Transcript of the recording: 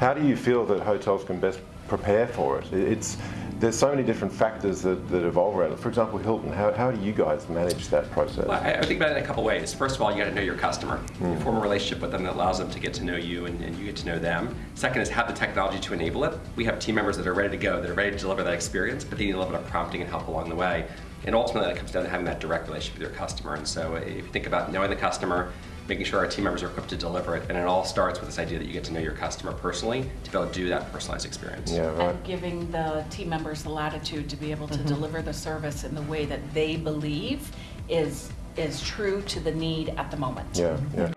How do you feel that hotels can best prepare for it? It's there's so many different factors that, that evolve around it. For example, Hilton, how, how do you guys manage that process? Well, I, I think about it in a couple ways. First of all, you got to know your customer. You mm. form a relationship with them that allows them to get to know you and, and you get to know them. Second is have the technology to enable it. We have team members that are ready to go, that are ready to deliver that experience, but they need a little bit of prompting and help along the way. And ultimately, it comes down to having that direct relationship with your customer. And so, if you think about knowing the customer, making sure our team members are equipped to deliver it, and it all starts with this idea that you get to know your customer personally to be able to do that personalized experience. Yeah, right. And giving the team members the latitude to be able to mm-hmm. deliver the service in the way that they believe is, is true to the need at the moment. Yeah, yeah.